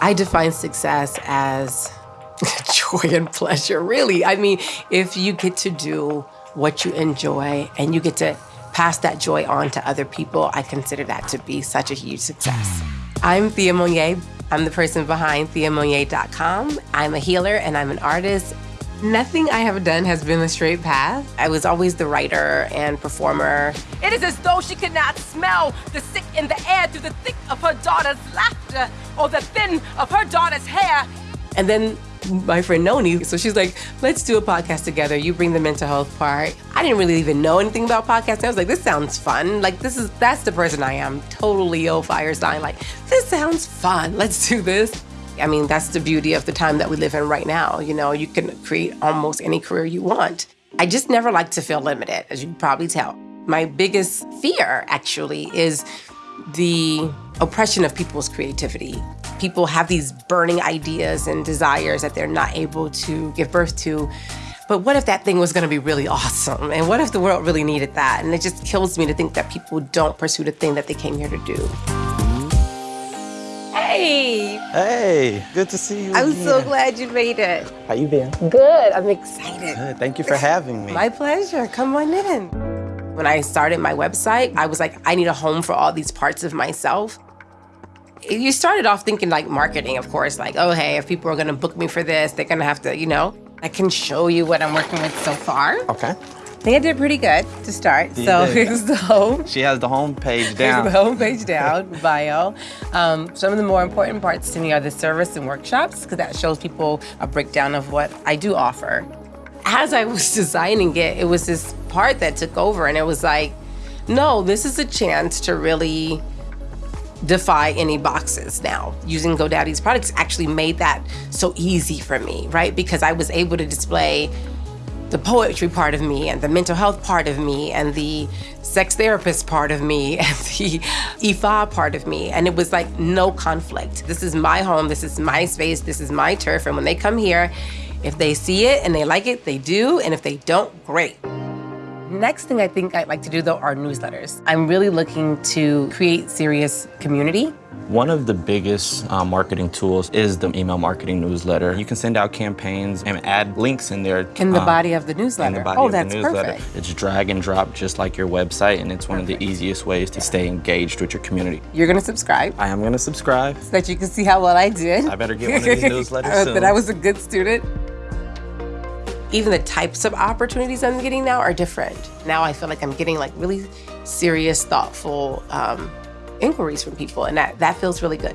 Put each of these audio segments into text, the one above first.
I define success as joy and pleasure, really. I mean, if you get to do what you enjoy and you get to pass that joy on to other people, I consider that to be such a huge success. I'm Thea Monier. I'm the person behind theamonier.com. I'm a healer and I'm an artist. Nothing I have done has been a straight path. I was always the writer and performer. It is as though she could not smell the sick in the air through the thick of her daughter's laughter or the thin of her daughter's hair. And then my friend Noni. So she's like, let's do a podcast together. You bring the mental health part. I didn't really even know anything about podcasting. I was like, this sounds fun. Like, this is, that's the person I am. Totally Leo fire sign. Like, this sounds fun. Let's do this. I mean, that's the beauty of the time that we live in right now. You know, you can create almost any career you want. I just never like to feel limited, as you can probably tell. My biggest fear, actually, is the oppression of people's creativity. People have these burning ideas and desires that they're not able to give birth to. But what if that thing was gonna be really awesome? And what if the world really needed that? And it just kills me to think that people don't pursue the thing that they came here to do. Hey! Hey, good to see you I'm again. so glad you made it. How you been? Good, I'm excited. Good, thank you for having me. My pleasure, come on in. When I started my website, I was like, I need a home for all these parts of myself. You started off thinking like marketing, of course, like, oh, hey, if people are gonna book me for this, they're gonna have to, you know. I can show you what I'm working with so far. Okay. I think I did pretty good to start. So did. here's the home. She has the home page Here's down. the homepage down, bio. Um, some of the more important parts to me are the service and workshops, because that shows people a breakdown of what I do offer. As I was designing it, it was this part that took over, and it was like, no, this is a chance to really defy any boxes now. Using GoDaddy's products actually made that so easy for me, right? Because I was able to display the poetry part of me and the mental health part of me and the sex therapist part of me and the IFA part of me. And it was like no conflict. This is my home, this is my space, this is my turf. And when they come here, if they see it and they like it, they do. And if they don't, great. Next thing I think I'd like to do though are newsletters. I'm really looking to create serious community. One of the biggest uh, marketing tools is the email marketing newsletter. You can send out campaigns and add links in there. In the um, body of the newsletter. oh, that's newsletter. perfect. It's drag and drop just like your website, and it's one of the easiest ways to stay engaged with your community. You're gonna subscribe I am gonna subscribe. so that you can see how well I did. I better get one of these newsletters Uh, soon. That I was a good student. Even the types of opportunities I'm getting now are different. Now I feel like I'm getting like really serious, thoughtful um, inquiries from people, and that, that feels really good.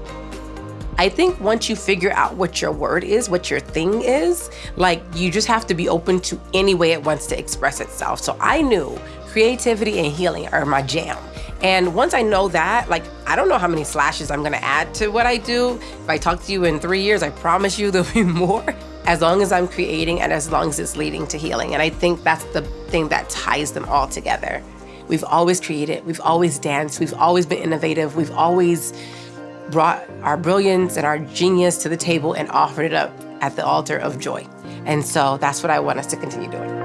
I think once you figure out what your word is, what your thing is, like you just have to be open to any way it wants to express itself. So I knew creativity and healing are my jam. And once I know that, like, I don't know how many slashes I'm gonna add to what I do. If I talk to you in three years, I promise you there'll be more. As long as I'm creating and as long as it's leading to healing. And I think that's the thing that ties them all together. We've always created, we've always danced, we've always been innovative, we've always brought our brilliance and our genius to the table and offered it up at the altar of joy. And so that's what I want us to continue doing.